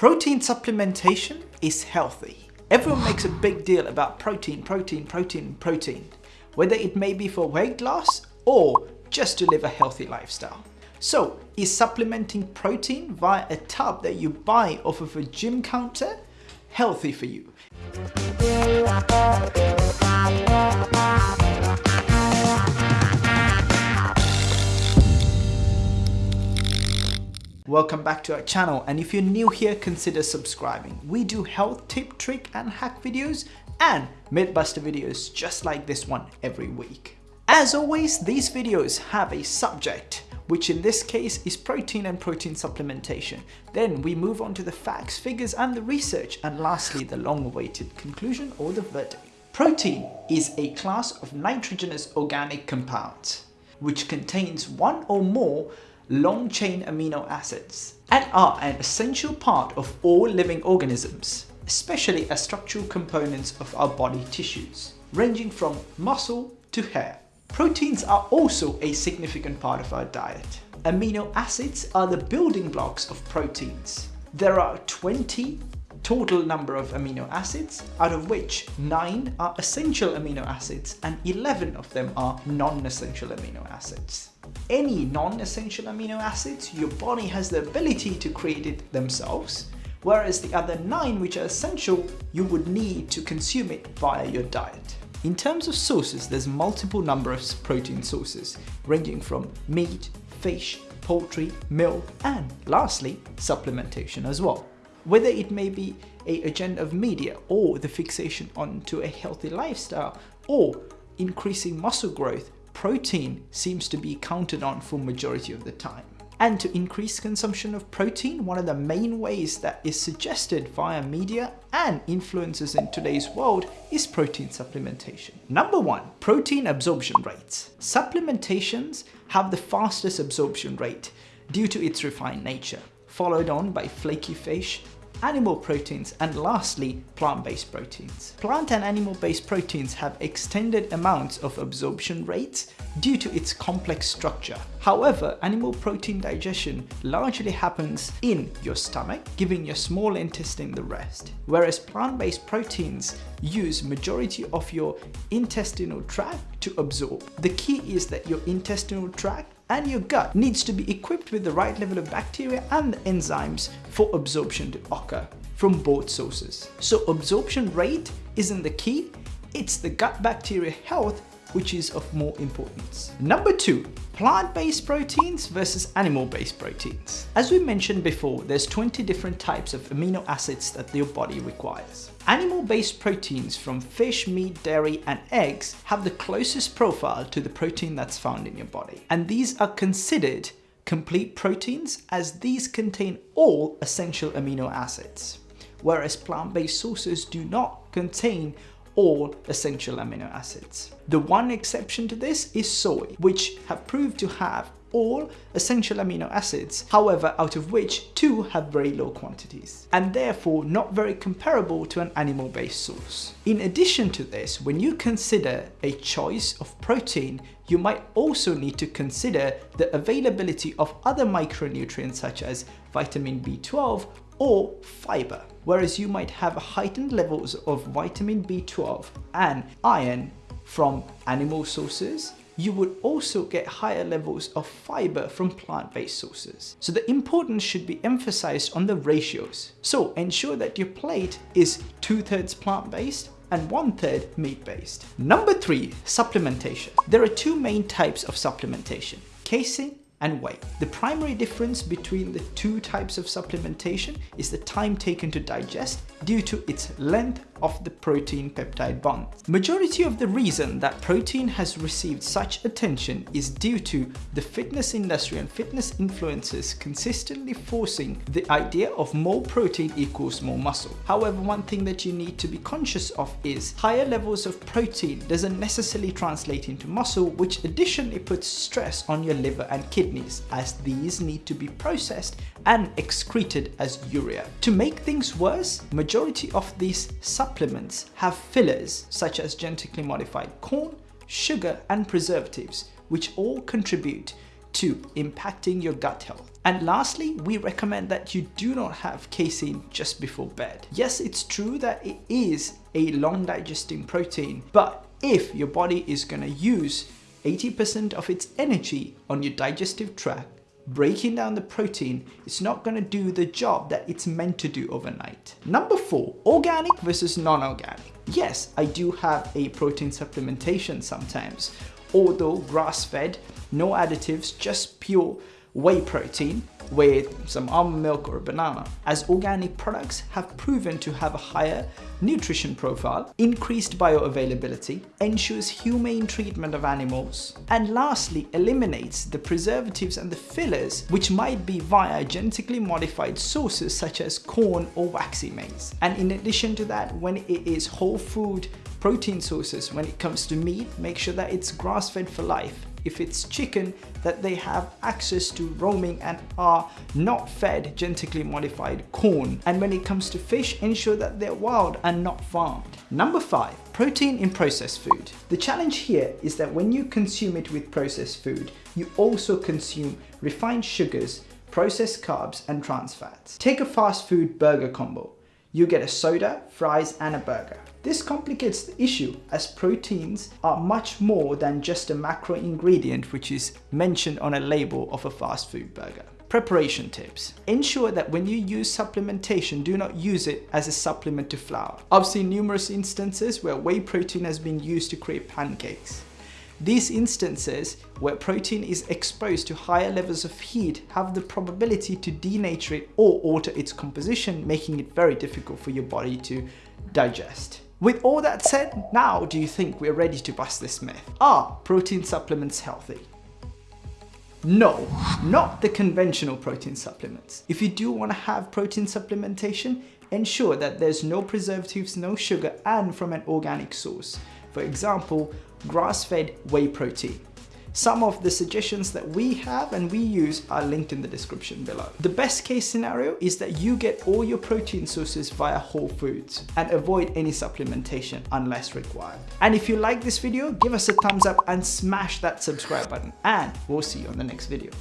Protein supplementation is healthy. Everyone makes a big deal about protein, protein, protein, protein, whether it may be for weight loss or just to live a healthy lifestyle. So, is supplementing protein via a tub that you buy off of a gym counter healthy for you? Welcome back to our channel and if you're new here consider subscribing. We do health tip, trick and hack videos and mythbuster videos just like this one every week. As always these videos have a subject which in this case is protein and protein supplementation. Then we move on to the facts, figures and the research and lastly the long-awaited conclusion or the verdict. Protein is a class of nitrogenous organic compounds which contains one or more long-chain amino acids and are an essential part of all living organisms, especially as structural components of our body tissues, ranging from muscle to hair. Proteins are also a significant part of our diet. Amino acids are the building blocks of proteins. There are 20 total number of amino acids, out of which 9 are essential amino acids and 11 of them are non-essential amino acids. Any non-essential amino acids, your body has the ability to create it themselves, whereas the other 9 which are essential, you would need to consume it via your diet. In terms of sources, there's multiple number of protein sources, ranging from meat, fish, poultry, milk, and lastly, supplementation as well whether it may be a agenda of media or the fixation onto a healthy lifestyle or increasing muscle growth, protein seems to be counted on for majority of the time. And to increase consumption of protein, one of the main ways that is suggested via media and influences in today's world is protein supplementation. Number one, protein absorption rates. Supplementations have the fastest absorption rate due to its refined nature followed on by flaky fish, animal proteins, and lastly, plant-based proteins. Plant and animal-based proteins have extended amounts of absorption rates due to its complex structure. However, animal protein digestion largely happens in your stomach, giving your small intestine the rest, whereas plant-based proteins use majority of your intestinal tract to absorb. The key is that your intestinal tract and your gut needs to be equipped with the right level of bacteria and enzymes for absorption to occur from both sources. So absorption rate isn't the key, it's the gut bacteria health which is of more importance. Number two, plant-based proteins versus animal-based proteins. As we mentioned before, there's 20 different types of amino acids that your body requires. Animal-based proteins from fish, meat, dairy and eggs have the closest profile to the protein that's found in your body. And these are considered complete proteins as these contain all essential amino acids, whereas plant-based sources do not contain all essential amino acids. The one exception to this is soy, which have proved to have all essential amino acids, however out of which two have very low quantities, and therefore not very comparable to an animal-based source. In addition to this, when you consider a choice of protein, you might also need to consider the availability of other micronutrients such as vitamin B12 or fiber, whereas you might have heightened levels of vitamin B12 and iron from animal sources, you would also get higher levels of fiber from plant-based sources. So the importance should be emphasized on the ratios. So ensure that your plate is two-thirds plant-based and one-third meat-based. Number three, supplementation. There are two main types of supplementation, casein and whey. The primary difference between the two types of supplementation is the time taken to digest due to its length of the protein peptide bond. Majority of the reason that protein has received such attention is due to the fitness industry and fitness influencers consistently forcing the idea of more protein equals more muscle. However, one thing that you need to be conscious of is higher levels of protein doesn't necessarily translate into muscle, which additionally puts stress on your liver and kidneys as these need to be processed and excreted as urea. To make things worse, majority of these supplements have fillers such as genetically modified corn, sugar and preservatives which all contribute to impacting your gut health. And lastly, we recommend that you do not have casein just before bed. Yes, it's true that it is a long digesting protein, but if your body is gonna use 80% of its energy on your digestive tract, breaking down the protein it's not going to do the job that it's meant to do overnight. Number four, organic versus non-organic. Yes, I do have a protein supplementation sometimes, although grass-fed, no additives, just pure whey protein with some almond milk or banana, as organic products have proven to have a higher nutrition profile, increased bioavailability, ensures humane treatment of animals, and lastly eliminates the preservatives and the fillers which might be via genetically modified sources such as corn or waxy maize. And in addition to that, when it is whole food protein sources, when it comes to meat, make sure that it's grass-fed for life if it's chicken that they have access to roaming and are not fed genetically modified corn. And when it comes to fish, ensure that they're wild and not farmed. Number five, protein in processed food. The challenge here is that when you consume it with processed food, you also consume refined sugars, processed carbs, and trans fats. Take a fast food burger combo. You get a soda, fries, and a burger. This complicates the issue as proteins are much more than just a macro ingredient which is mentioned on a label of a fast food burger. Preparation tips. Ensure that when you use supplementation, do not use it as a supplement to flour. I've seen numerous instances where whey protein has been used to create pancakes. These instances where protein is exposed to higher levels of heat have the probability to denature it or alter its composition, making it very difficult for your body to digest. With all that said, now do you think we're ready to bust this myth? Are protein supplements healthy? No, not the conventional protein supplements. If you do want to have protein supplementation, ensure that there's no preservatives, no sugar, and from an organic source. For example, grass-fed whey protein. Some of the suggestions that we have and we use are linked in the description below. The best case scenario is that you get all your protein sources via whole foods and avoid any supplementation unless required. And if you like this video, give us a thumbs up and smash that subscribe button and we'll see you on the next video.